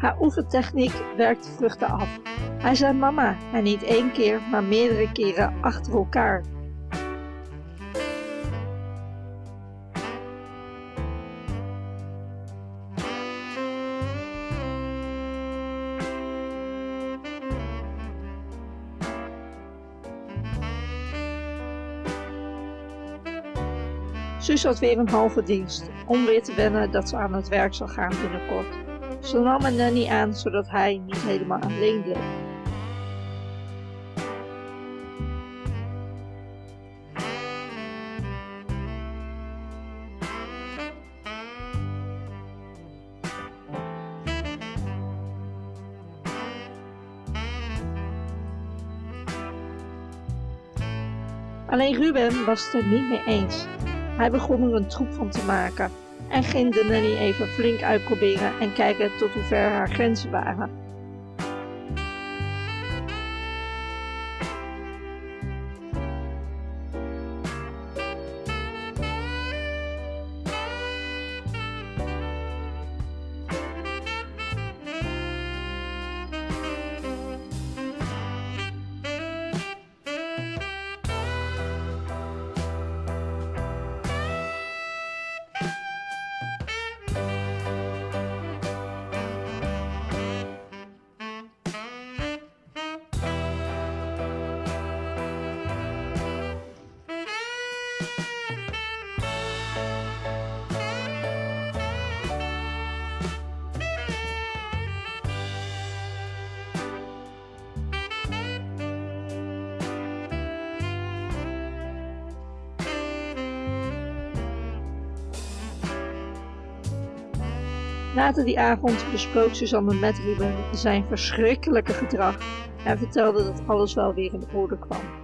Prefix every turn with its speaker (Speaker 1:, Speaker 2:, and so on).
Speaker 1: Haar oefentechniek werkte vruchten af. Hij zei mama en niet één keer, maar meerdere keren achter elkaar. Suus had weer een halve dienst, om weer te wennen dat ze aan het werk zou gaan binnenkort. Ze nam een nanny aan, zodat hij niet helemaal alleen bleef. Alleen Ruben was het er niet mee eens. Hij begon er een troep van te maken en ging de nanny even flink uitproberen en kijken tot hoe ver haar grenzen waren. Later die avond besprook Suzanne met Ruben zijn verschrikkelijke gedrag en vertelde dat alles wel weer in orde kwam.